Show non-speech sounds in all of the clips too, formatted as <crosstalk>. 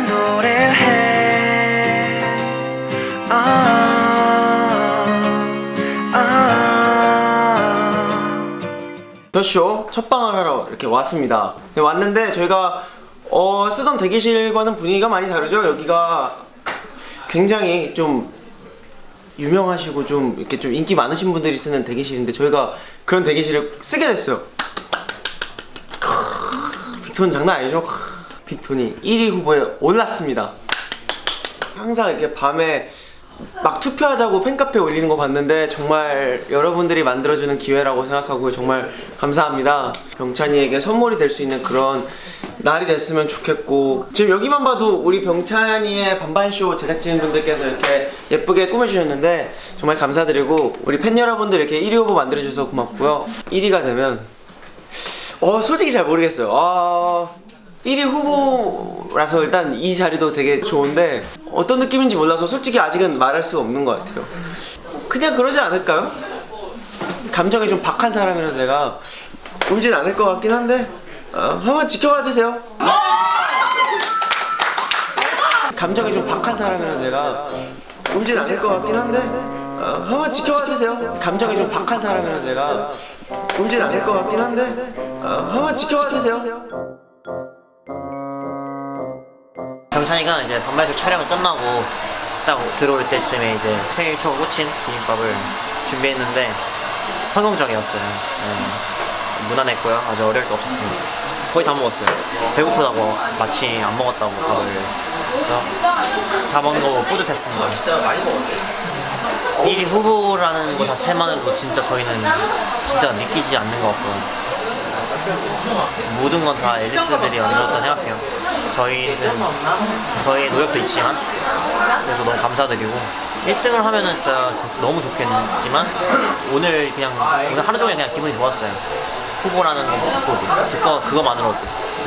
난 노래를 해. 아, 아. 더쇼 첫방을 하러 이렇게 왔습니다. 네, 왔는데 저희가 어, 쓰던 대기실과는 분위기가 많이 다르죠? 여기가 굉장히 좀 유명하시고 좀 이렇게 좀 인기 많으신 분들이 쓰는 대기실인데 저희가 그런 대기실을 쓰게 됐어요. 빅톤 장난 아니죠? 빅톤이 1위 후보에 올랐습니다. 항상 이렇게 밤에 막 투표하자고 팬카페 올리는 거 봤는데 정말 여러분들이 만들어주는 기회라고 생각하고 정말 감사합니다. 병찬이에게 선물이 될 수 있는 그런 날이 됐으면 좋겠고 지금 여기만 봐도 우리 병찬이의 반반쇼 제작진분들께서 이렇게 예쁘게 꾸며주셨는데 정말 감사드리고 우리 팬 여러분들 이렇게 1위 후보 만들어주셔서 고맙고요. 1위가 되면 어 솔직히 잘 모르겠어요. 아 1위 후보라서 일단 이 자리도 되게 좋은데 어떤 느낌인지 몰라서 솔직히 아직은 말할 수 없는 것 같아요. 그냥 그러지 않을까요? 감정이 좀 박한 사람이라서 제가 울진 않을 것 같긴 한데 어, 한번 지켜봐 주세요. 감정이 좀 박한 사람이라서 제가 울진 않을 것 같긴 한데 어, 한번 지켜봐 주세요. 감정이 좀 박한 사람이라서 제가 울진 않을 것 같긴 한데 어, 한번 지켜봐 주세요 병찬이가 이제 반발쇼 촬영을 끝나고 딱 들어올 때쯤에 이제 생일 초 꽂힌 비빔밥을 준비했는데 성공적이었어요. 네. 무난했고요. 아주 어려울 게 없었습니다. 거의 다 먹었어요. 배고프다고 마치 안 먹었다고 밥을. 다 먹는 거 뿌듯했습니다. 진짜 많이 먹었네. 1위 후보라는 것 자체만으로도 진짜 저희는 진짜 믿기지 않는 것 같고 모든 건 다 앨리스들이 만들었다 생각해요. 저희는 저희의 노력도 있지만 그래서 너무 감사드리고 1등을 하면은 진짜 너무 좋겠지만 오늘 그냥 오늘 하루 종일 그냥 기분이 좋았어요. 후보라는 거 듣고도 그거 그거만으로도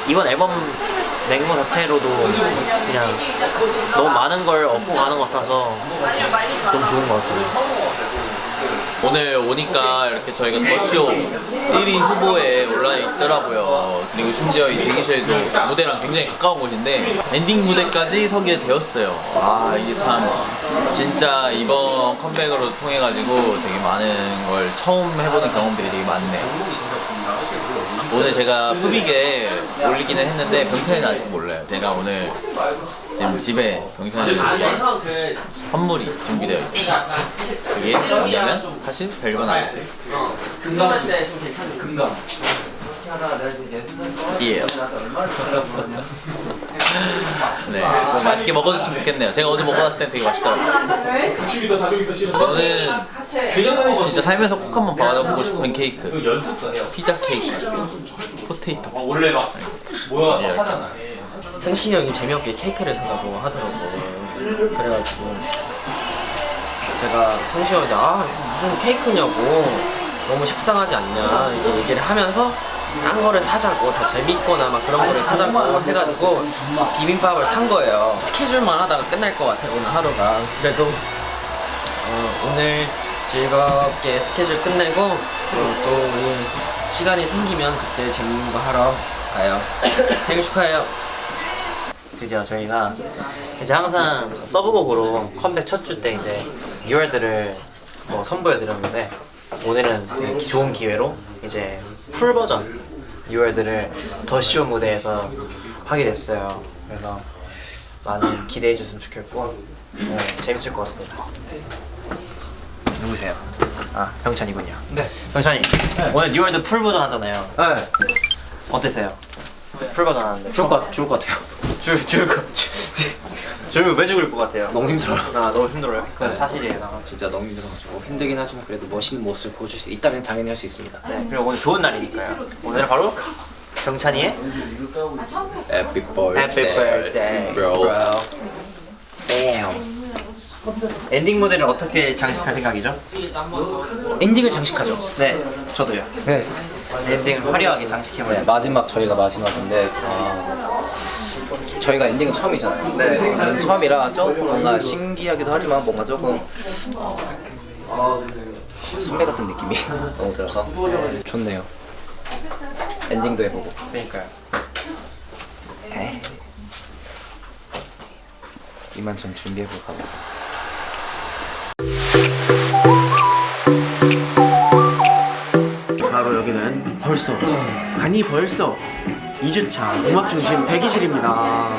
이번 앨범 낸 거 자체로도 그냥 너무 많은 걸 얻고 가는 것 같아서 너무 좋은 것 같아요. 오늘 오니까 이렇게 저희가 The Show 1위 후보에 올라 있더라고요. 그리고 심지어 이 대기실도 무대랑 굉장히 가까운 곳인데 엔딩 무대까지 서게 되었어요. 아 이게 참 진짜 이번 컴백으로 통해 가지고 되게 많은 걸 처음 해보는 경험들이 되게 많네요. 오늘 제가 푸빅에 올리기는 했는데 병찬이는 아직 몰라요. 제가 오늘 지금 집에 위해 선물이 준비되어 있어요. 그게 뭐냐면 사실 별건 아니에요. 괜찮은 금감. 이에요. 네, 뭐 맛있게 먹어줬으면 좋겠네요. 제가 어제 먹어봤을 때 되게 맛있더라고요. 저는 진짜 살면서 꼭 한번 받아보고 싶은 케이크. 피자 케이크. 포테이토 피자. 원래 막 모여가 예, 하잖아. 승신이 형이 재미없게 케이크를 사자고 하더라고요. 그래가지고 제가 승신이 형한테 아 무슨 케이크냐고 너무 식상하지 않냐 이렇게 얘기를 하면서 딴 거를 사자고 더 재밌거나 막 그런 거를 사자고 해가지고 비빔밥을 산 거예요. 스케줄만 하다가 끝날 것 같아요 오늘 하루가. 그래도 어, 오늘 즐겁게 스케줄 끝내고 어, 또 우리 시간이 생기면 그때 재밌는 거 하러 가요. <coughs> 생일 축하해요. 드디어 저희가 이제 항상 서브곡으로 컴백 첫 주 때 이제 New World를 뭐 선보여 드렸는데 오늘은 되게 좋은 기회로 이제 full 버전 New World를 The Show 무대에서 하게 됐어요. 그래서 많이 기대해 주셨으면 좋겠고 네, 재밌을 것 같습니다. 누구세요? 아 병찬이군요. 네. 병찬이 오늘 New World full 버전 하잖아요. 네. 어땠어요? full 버전 하는데 죽을 것, 죽을 것 같아요. <laughs> 줄, 줄 거, 줄면 왜 죽을 것 같아요? 너무 힘들어요. 아, 너무 힘들어요. 그건 네. 사실이에요. 진짜 너무 힘들어가지고 힘들긴 하지만 그래도 멋있는 모습을 보여줄 수 있다면 당연히 할 수 있습니다. 네, 그리고 오늘 좋은 날이니까요. 오늘은 바로 Happy birthday, Happy birthday, bro. 뺨. 엔딩 무대를 어떻게 장식할 생각이죠? 엔딩을 장식하죠. 네, 저도요. 네. 엔딩을 화려하게 네, 장식해버려요. 마지막 저희가 마지막인데 아, 저희가 엔딩은 처음이잖아요. 네. 저는 처음이라 조금 뭔가 신기하기도 하지만 뭔가 조금 어, 선배 같은 느낌이 <laughs> 너무 들어서 좋네요. 엔딩도 해보고. 그러니까요. 에이. 이만 전 준비해볼까 봐. 바로 여기는 벌써 아니 벌써 2주차 음악 중심 대기실입니다.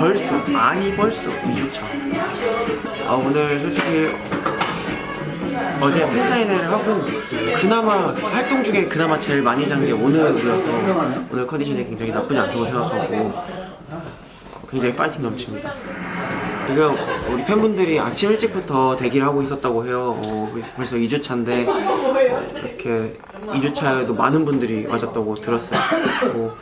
벌써 아니 벌써 2주차. 아 오늘 솔직히 어제 팬사인회를 하고 그나마 활동 중에 그나마 제일 많이 잔 게 오늘이어서 오늘 컨디션이 굉장히 나쁘지 않다고 생각하고 굉장히 파이팅 넘칩니다. 지금 우리 팬분들이 아침 일찍부터 대기를 하고 있었다고 해요. 어, 벌써 2주 차인데 이렇게 2주 차에도 많은 분들이 와줬다고 들었어요. 뭐,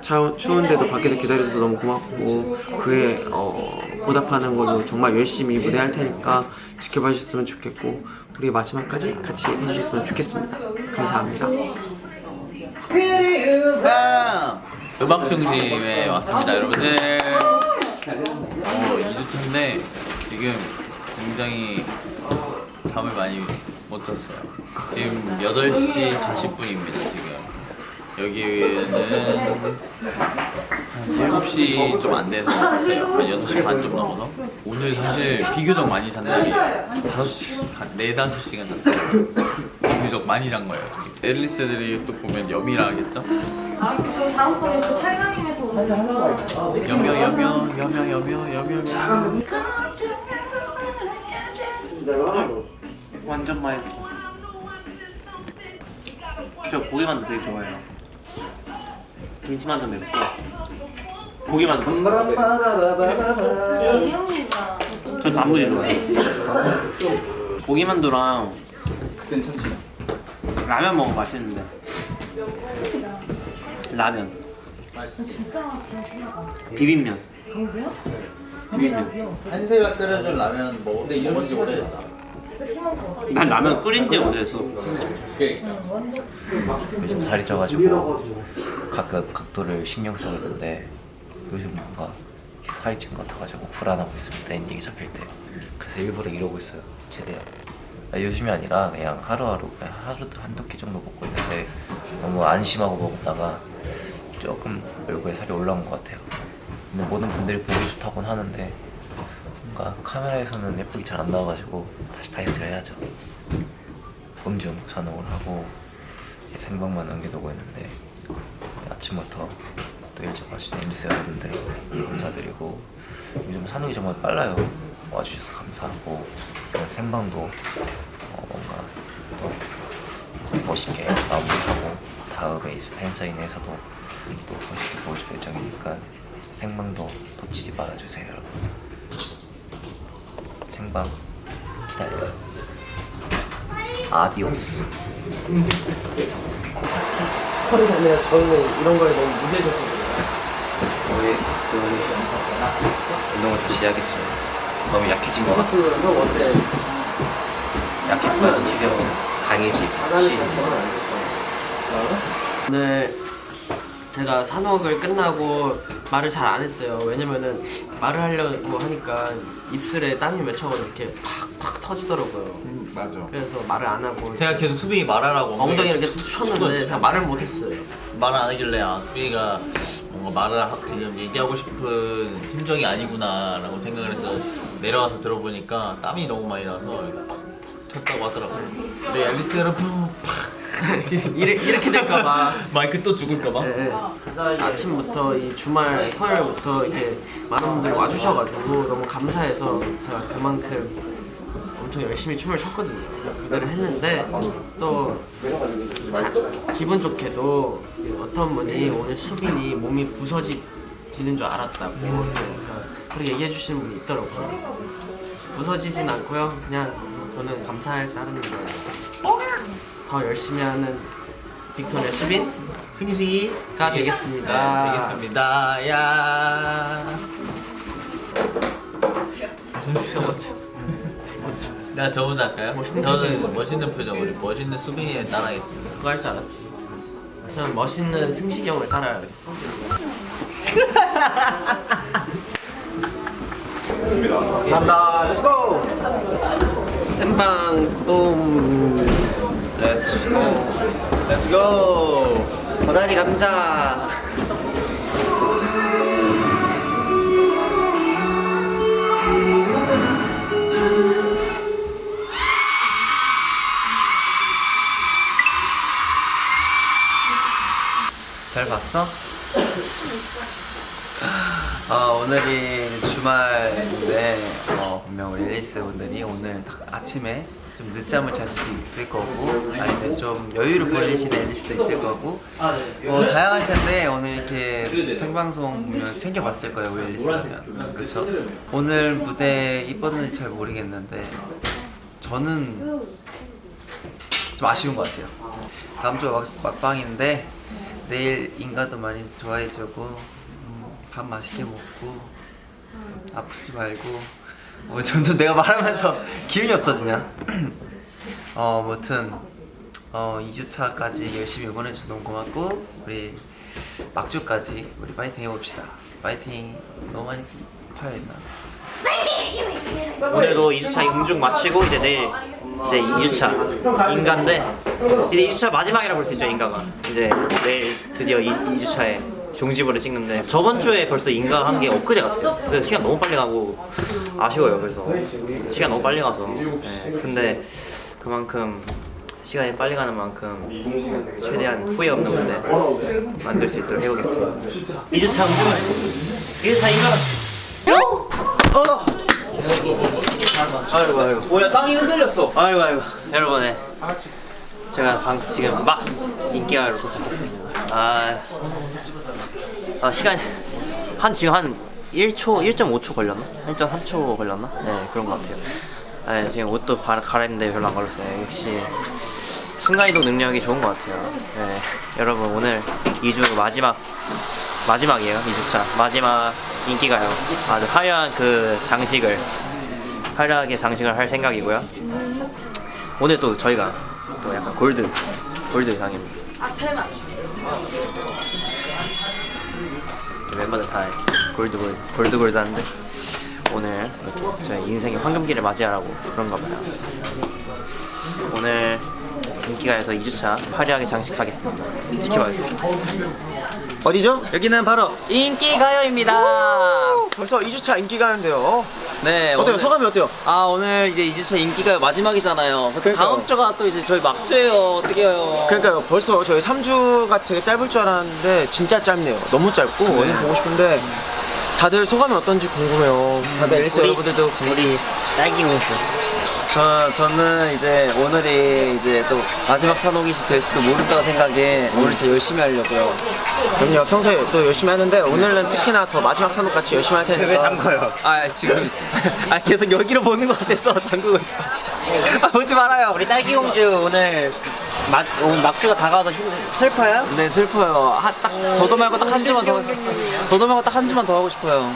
차, 추운데도 밖에서 기다려줘서 너무 고맙고 그에 어, 보답하는 걸로 정말 열심히 무대할 테니까 지켜봐 주셨으면 좋겠고 우리 마지막까지 같이 해주셨으면 좋겠습니다. 감사합니다. 음악 중심에 왔습니다, 여러분들. 어, 2주차인데 지금 굉장히 잠을 많이 못 잤어요. 지금 8시 40분입니다, 지금. 여기는 한 7시 좀 안 돼서 왔어요. 한 6시 반 좀 넘어서. 오늘 사실 비교적 많이 잔 날이에요. 5시, 한 4, 5시간 잤어요. 비교적 많이 잔 거예요. 앨리스들이 또 보면 여미라 하겠죠? 알았어. 그럼 다음번에 그 찰강 오는 거. 여며 여며 여며 여며 여며 완전 맛있어. 저 고기만두 되게 좋아해요. 김치만두 맵고 고기만두. 예명이가. 전 단무지 좋아해요. 고기만두랑 괜찮지? 라면 먹으면 맛있는데. 라면. 비빔면. 비빔면. 한세가 끓여준 라면 먹, 먹은 지 오래됐다 난 라면 끓인 지 오래됐어. 요즘 살이 쪄가지고 가끔 각도를 신경 쓰고 있는데 요즘 뭔가 살이 찐 것 같아가지고 불안하고 있습니다 엔딩이 잡힐 때. 그래서 일부러 이러고 있어요 최대한. 아, 요즘이 아니라 그냥 하루하루 그냥 하루 한두 끼 정도 먹고 있는데 너무 안심하고 먹었다가 조금 얼굴에 살이 올라온 것 같아요. 근데 모든 분들이 보기 좋다고는 하는데 뭔가 카메라에서는 예쁘게 잘 안 나와가지고 다시 다이어트를 해야죠. 음중 산옥을 하고 생방만 남겨두고 있는데 아침부터 또 일찍 와주신 엠리스 여러분들 감사드리고 요즘 산옥이 정말 빨라요. 와주셔서 감사하고 생방도 어, 뭔가 또 멋있게 마무리하고 다음에 팬사인회에서도 또 멋있게 보여줄 예정이니까 생방도 놓치지 말아주세요 여러분. 생방 기다려요. 아디오스. 허리가 아니라 저희는 이런 거에 너무 무대져서 우리 우리 운동을 다시 해야겠어요. 너무 약해진 것 같아. 형 어때? 약해 보여진 체격 강해지 시즌. 오늘 제가 산옥을 끝나고 말을 잘 안 했어요. 왜냐면은 말을 하려고 하니까 입술에 땀이 맺혀가지고 이렇게 팍팍 터지더라고요. 맞아 그래서 말을 안 하고 제가 계속 수빈이 말하라고 엉덩이를 이렇게 툭 쳤는데 제가 말을 못 했어요. 말안 하길래 아 수빈이가 뭔가 말을 하- 지금 얘기하고 싶은 심정이 아니구나 라고 생각을 해서 내려와서 들어보니까 땀이 너무 많이 나서 팍 쳤다고 하더라고요 우리 앨리스 여러분 팍 이래, 이렇게 될까봐. <laughs> 마이크 또 죽을까봐 네, 네. 아침부터 이 주말 토요일부터 이렇게 많은 분들이 와주셔가지고 너무 감사해서 제가 그만큼 엄청 열심히 춤을 췄거든요. 무대를 했는데 또 아, 기분 좋게도 어떤 분이 오늘 수빈이 몸이 부서지는 줄 알았다고 그러니까 그렇게 얘기해 주시는 분이 있더라고요. 부서지진 않고요. 그냥 저는 감사할 따름입니다. 더 열심히 하는 빅톤의 수빈 승식이가 되겠습니다. 네, 되겠습니다 야 내가 저 혼자 할까요? 멋있는 저는 표정. 멋있는 표정으로 멋있는 수빈이를 따라하겠습니다 그거 할 줄 알았어요. 저는 멋있는 승식이 형을 따라야겠습니다. 감사합니다. Let's go. 한방 뿜 렛츠고 렛츠고 고다리 감자. 잘 봤어? <laughs> 아, 오늘이 주말인데 어, 우리 앨리스 분들이 오늘 딱 아침에 좀 늦잠을 잘수 있을 거고 아니면 좀 여유를 보내시는 앨리스도 있을 거고. 뭐 다양할 텐데 오늘 이렇게 생방송 보면 챙겨봤을 거예요 우리 앨리스라면. 그쵸? 오늘 무대 이뻤는지 잘 모르겠는데 저는 좀 아쉬운 것 같아요. 다음 주가 막, 막방인데 내일 인가도 많이 좋아해주고 음, 밥 맛있게 먹고 아프지 말고 뭐 점점 내가 말하면서 <laughs> 기운이 없어지냐? <clears throat> 어 무튼 어 2주차까지 열심히 응원해줘서 너무 고맙고 우리 막주까지 우리 파이팅 해봅시다. 파이팅. 너무 많이 파여있나? 오늘도 2주차 응중 마치고 이제 내일 이제 2주차 인가인데 이제 2주차 마지막이라 볼 수 있죠 인가가 이제 내일 드디어 2, 2주차에 종지부를 찍는데 저번 주에 벌써 인가 한 게 엊그제 같아요. 그래서 시간 너무 빨리 가고 아쉬워요. 그래서 시간 너무 빨리 가서. 네, 근데 그만큼 시간이 빨리 가는 만큼 최대한 후회 없는 무대 만들 수 있도록 해보겠습니다. 2주차 응중 2주차 인가? 아이고 아이고. 뭐야 땅이 흔들렸어. 아이고 아이고. 여러분 네. 제가 방 지금 막 인기가요로 도착했습니다. 아, 아 시간 한 지금 한 1초 1.5초 걸렸나? 1.3초 걸렸나? 네 그런 것 같아요. 네, 지금 옷도 바, 갈아입는데 별로 안 걸렸어요. 역시 순간이동 능력이 좋은 것 같아요. 네, 여러분 오늘 2주 마지막 마지막이에요 2주차. 마지막 인기가요. 아주 화려한 그 장식을 화려하게 장식을 할 생각이고요. 오늘 또 저희가 또 약간 골드 골드 의상입니다 멤버들 다 골드 골드 골드 골드 하는데 오늘 이렇게 저희 인생의 황금기를 맞이하라고 그런가 봐요. 오늘 인기가에서 2주차 화려하게 장식하겠습니다. 지켜봐주세요. 어디죠? 여기는 바로 인기가요입니다. 벌써 2주차 인기가요인데요 네 어때요? 오늘- 소감이 어때요? 아 오늘 이제 2주차 인기가 마지막이잖아요. 다음 주가 또 이제 저희 막주예요. 어떻게 해요. 그러니까요. 벌써 저희 3주가 되게 짧을 줄 알았는데 진짜 짧네요. 너무 짧고 오늘 보고 싶은데 다들 소감이 어떤지 궁금해요. 다들 앨리스 우리- 여러분들도 우리 딸기 뭉스 저, 저는 이제 오늘이 이제 또 마지막 산옥이 될 수도 모른다고 생각에 오늘 진짜 열심히 하려고요. 그럼요 평소에 또 열심히 하는데 오늘은 특히나 더 마지막 산업 같이 열심히 할 테니까 왜 잠궈요? 아 지금 아 계속 여기로 보는 것 같아서 잠그고 있어. 아 보지 말아요. 우리 딸기 공주 오늘 막 오늘 막주가 다가와서 힘- 슬퍼요? 네 슬퍼요. 한, 딱 더도 말고 딱 한 주만 더 더도 말고 딱 한 주만 더 하고 싶어요.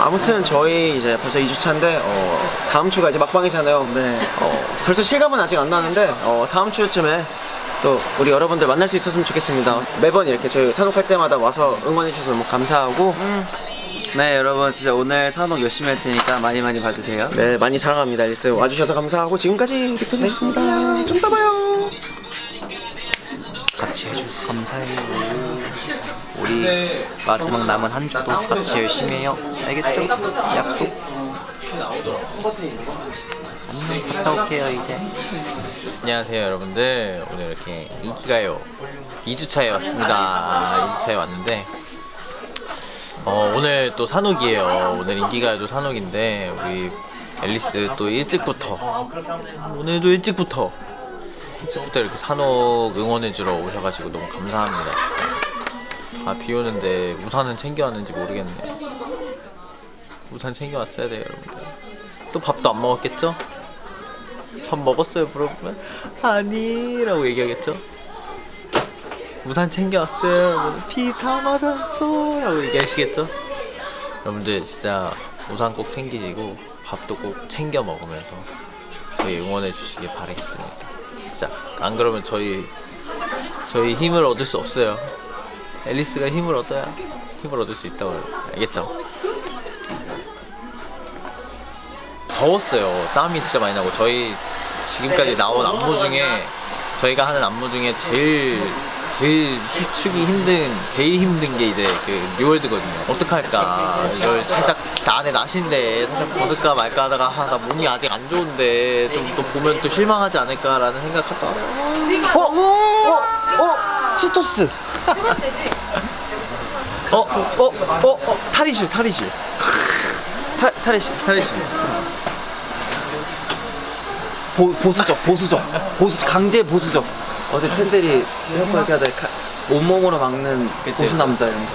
아무튼 저희 이제 벌써 2주차인데 어, 다음 주가 이제 막방이잖아요. 네. 어, 벌써 실감은 아직 안 나는데 어, 다음 주쯤에 또 우리 여러분들 만날 수 있었으면 좋겠습니다. 매번 이렇게 저희 산옥할 때마다 와서 응원해 주셔서 너무 감사하고. 네 여러분 진짜 오늘 산옥 열심히 할 테니까 많이 많이 봐주세요. 네 많이 사랑합니다. 앨리스 와주셔서 감사하고 지금까지 비트였습니다. 좀 이따 봐요. 같이 해줘서 감사해요. 우리 마지막 남은 한 주도 같이 열심히 해요. 알겠죠? 약속. 안녕. 갔다 올게요 이제. 안녕하세요 여러분들 오늘 이렇게 인기가요 2주차에 왔습니다 2주차에 왔는데 어, 오늘 또 산옥이에요 오늘 인기가요도 산옥인데 우리 앨리스 또 일찍부터 오늘도 일찍부터 일찍부터 이렇게 산옥 응원해주러 오셔가지고 너무 감사합니다 진짜 다 비오는데 우산은 챙겨왔는지 모르겠네요 우산 챙겨왔어야 돼요 여러분들. 또 밥도 안 먹었겠죠? 밥 먹었어요 물어보면? 아니 라고 얘기하겠죠? 우산 챙겨왔어요 비 다 맞았어! 라고 얘기하시겠죠? 여러분들 진짜 우산 꼭 챙기시고 밥도 꼭 챙겨 먹으면서 저희 응원해 주시길 바라겠습니다. 진짜. 안 그러면 저희 저희 힘을 얻을 수 없어요 앨리스가 힘을 얻어야 힘을 얻을 수 있다고 알겠죠? 더웠어요. 땀이 진짜 많이 나고 저희 지금까지 나온 안무 중에 저희가 하는 안무 중에 제일 제일 추기 힘든 제일 힘든 게 이제 그 뉴월드거든요. 어떡할까 이걸 살짝 나 안에 나신데 살짝 벗을까 말까 하다가 아, 나 몸이 아직 안 좋은데 좀 또 보면 또 실망하지 않을까라는 생각하다가 어? 어? 어? 치토스. 세 번째지? 어, 어, 어, 어, 탈의실, 탈의실. 탈, 탈의실, 탈의실. 보, 보수적, 보수적. 보수, 강제 보수적. 어제 팬들이 이렇게 이렇게 하다 가- 온몸으로 막는 그치. 보수 남자 이러면서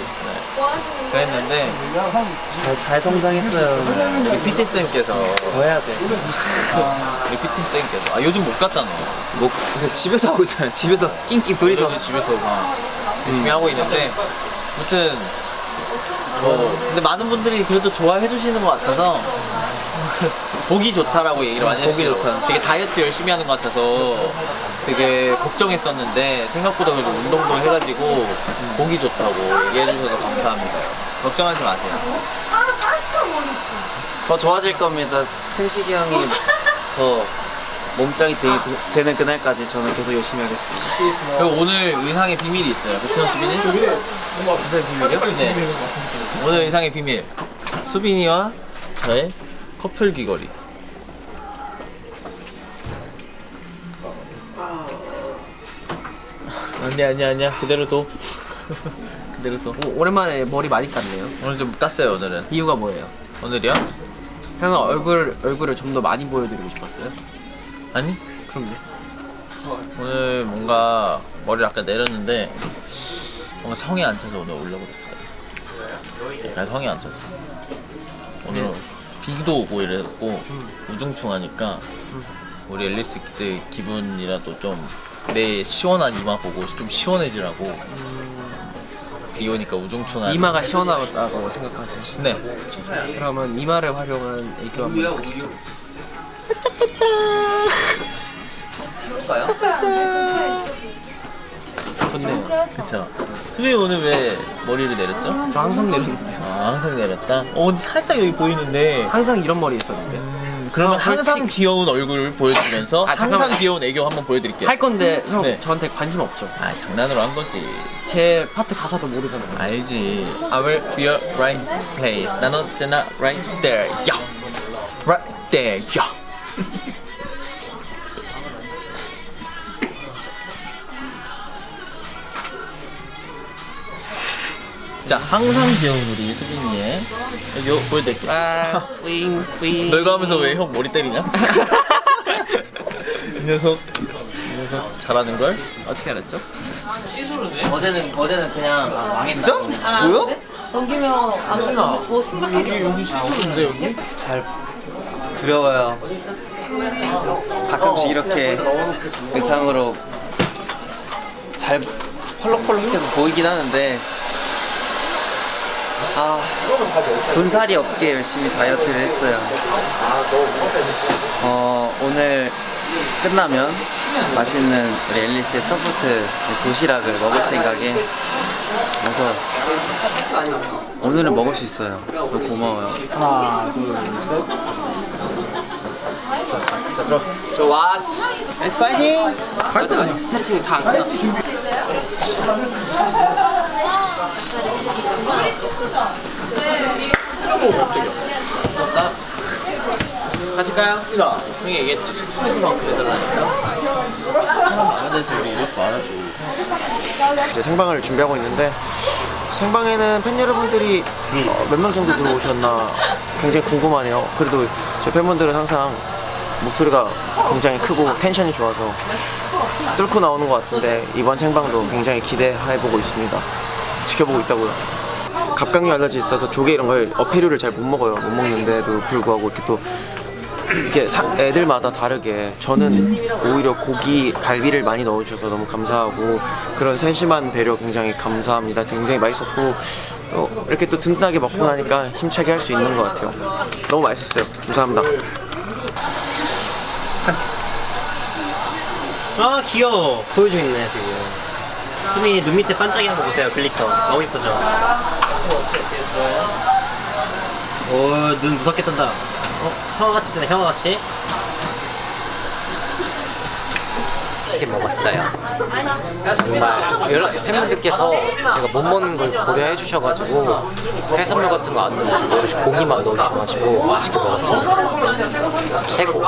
그랬는데 잘, 잘 성장했어요. 우리 PT 쌤께서 더 해야 돼. 우리 PT 쌤께서 아 요즘 못 갔잖아. 뭐 그냥 집에서 하고 있잖아요. 집에서 낑낑 둘이서 집에서 막 열심히 하고 있는데 아무튼 뭐 근데 많은 분들이 그래도 좋아해 주시는 것 같아서 <laughs> 보기 좋다라고 얘기를 많이 보기. 좋다. 되게 다이어트 열심히 하는 것 같아서 되게 걱정했었는데 생각보다 그래도 운동도 해가지고 보기 좋다고 얘기해 주셔서 감사합니다. 걱정하지 마세요. 더 좋아질 겁니다. 승식이 형이 더 몸짱이 되, 되는 그날까지 저는 계속 열심히 하겠습니다. 그리고 오늘 의상의 비밀이 있어요. 그쵸 수빈이? 의상의 비밀이요? 네. 오늘 의상의 비밀. 수빈이와 저의 커플 귀걸이. <laughs> 아니야 아니야 아니야 그대로 둬. <laughs> 그대로 둬. 오, 오랜만에 머리 많이 깠네요. 오늘 좀 깠어요 오늘은. 이유가 뭐예요? 오늘이요? 형은 얼굴 얼굴을 좀 더 많이 보여드리고 싶었어요. 아니 그럼요. 오늘 뭔가 머리를 아까 내렸는데 뭔가 성에 안 차서 오늘 올려버렸어요. 약간 성에 안 차서. 오늘 비도 오고 이랬고 우중충하니까 우리 앨리스 그때 기분이라도 좀 내 시원한 이마 보고 좀 시원해지라고 비 오니까 우중충한 이마가 시원하다고 생각하세요. 네 그러면 이마를 활용한 애교 한번 가시죠. 좋네요. 그쵸 수빈이 오늘 왜 머리를 내렸죠? 저 항상 내리는데요. 아 항상 내렸다? 어 살짝 여기 보이는데 항상 이런 머리 있었는데. 음, 그러면 <laughs> 아, 항상 그렇지. 귀여운 얼굴을 보여주면서 아, 항상 잠깐만. 귀여운 애교 한번 보여드릴게요. 할 건데 형 네. 저한테 관심 없죠. 아 장난으로 한 거지. 제 파트 가사도 모르잖아요. 알지. Be your right place. 난 언제나 right there. 야, right there. 야. <laughs> 자, 항상 귀여운 우리 수빈이의 애교 보여드릴게요. 아, 뿌잉 뿌잉. 너 이거 하면서 왜 형 머리 때리냐? <laughs> 이 녀석, 이 녀석 잘하는 걸? 어떻게 알았죠? 어제는 어제는 그냥 아, 망했나 진짜? 아, 뭐야? 그래? 넘기면 안더 심각해져. 여기 시소인데 여기? 잘 두려워요. 가끔씩 이렇게 의상으로 잘 펄럭펄럭해서 보이긴 하는데 아 군살이 없게 열심히 다이어트를 했어요. 어 오늘 끝나면 맛있는 우리 앨리스의 support 도시락을 먹을 생각에 그래서 오늘은 먹을 수 있어요. 너무 고마워요. 하나, 둘, 셋. 좋았어. 에스 파이팅! 파이팅 아직 스트레칭이 다 안 끝났어. 가실까요? 나 형이 얘기했지 숙소에서 만큼 해달라니까 사람 많은 데서 우리 이렇게 말하지 이제 생방을 준비하고 있는데 생방에는 팬 여러분들이 몇명 정도 들어오셨나 굉장히 궁금하네요. 그래도 제 팬분들은 항상 목소리가 굉장히 크고 텐션이 좋아서 뚫고 나오는 것 같은데 이번 생방도 굉장히 기대해보고 있습니다. 지켜보고 있다고요. 갑각류 알러지 있어서 조개 이런 걸 어패류를 잘 못 먹어요. 못 먹는데도 불구하고 이렇게 또 이게 사- 애들마다 다르게 저는 오히려 고기 갈비를 많이 넣어주셔서 너무 감사하고 그런 세심한 배려 굉장히 감사합니다. 굉장히 맛있었고 또 이렇게 또 든든하게 먹고 나니까 힘차게 할 수 있는 것 같아요. 너무 맛있었어요. 감사합니다. 아 귀여워 보여주고 있네 지금 수민이 눈 밑에 반짝이는 거 보세요 glitter 너무 이쁘죠? 오눈 무섭게 뜬다 어? 형아같이 뜨네 형아같이 맛있게 먹었어요. 정말 여러 팬분들께서 제가 못 먹는 걸 고려해 주셔가지고 해산물 같은 거 안 넣으시고 고기만 넣으셔가지고 맛있게 먹었습니다. 최고.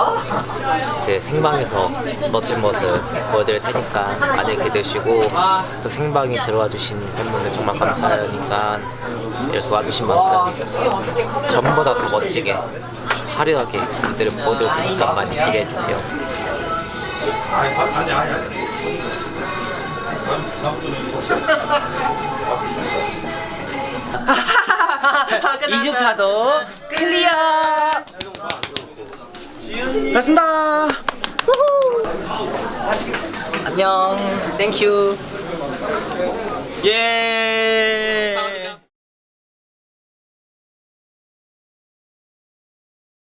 제 생방에서 멋진 모습 보여드릴 테니까 많이 기대시고 또 생방에 들어와 주신 팬분들 정말 감사하니까 이렇게 와주신 만큼 전보다 더 멋지게 화려하게 무대를 보여드릴 테니까 많이 기대해 주세요. <laughs> 이주차도 클리어. 맞습니다. 안녕. 땡큐. 예